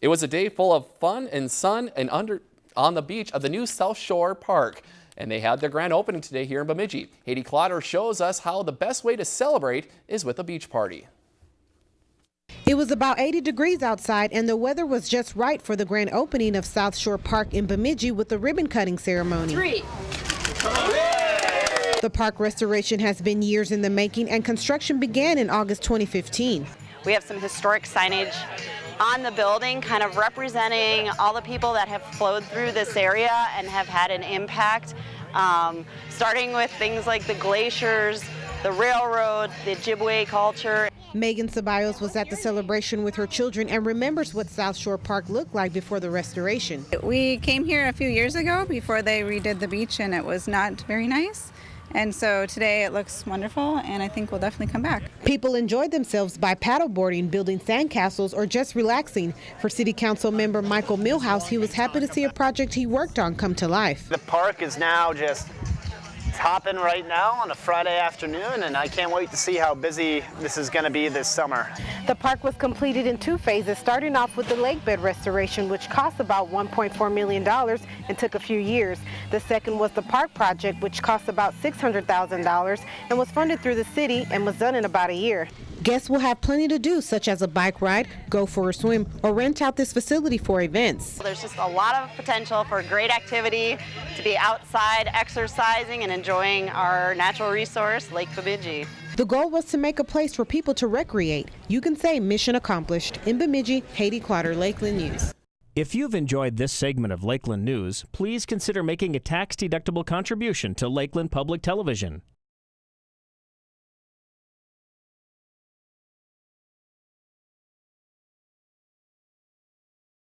It was a day full of fun and sun and under on the beach of the new South Shore Park. And they had their grand opening today here in Bemidji. Haiti Clotter shows us how the best way to celebrate is with a beach party. It was about 80 degrees outside and the weather was just right for the grand opening of South Shore Park in Bemidji with the ribbon cutting ceremony. Three. The park restoration has been years in the making and construction began in August 2015. We have some historic signage on the building kind of representing all the people that have flowed through this area and have had an impact, um, starting with things like the glaciers, the railroad, the Ojibwe culture. Megan Ceballos was at the celebration with her children and remembers what South Shore Park looked like before the restoration. We came here a few years ago before they redid the beach and it was not very nice. And so today it looks wonderful and I think we'll definitely come back. People enjoyed themselves by paddleboarding, building sandcastles, or just relaxing. For City Council member Michael Meehlhause, he was happy to see a project he worked on come to life. The park is now just hopping right now on a Friday afternoon, and I can't wait to see how busy this is going to be this summer. The park was completed in two phases, starting off with the lake bed restoration, which cost about $1.4 million and took a few years. The second was the park project, which cost about $600,000 and was funded through the city and was done in about a year. Guests will have plenty to do, such as a bike ride, go for a swim, or rent out this facility for events. There's just a lot of potential for great activity to be outside exercising and enjoying our natural resource, Lake Bemidji. The goal was to make a place for people to recreate. You can say mission accomplished. In Bemidji, Haiti Clotter, Lakeland News. If you've enjoyed this segment of Lakeland News, please consider making a tax-deductible contribution to Lakeland Public Television.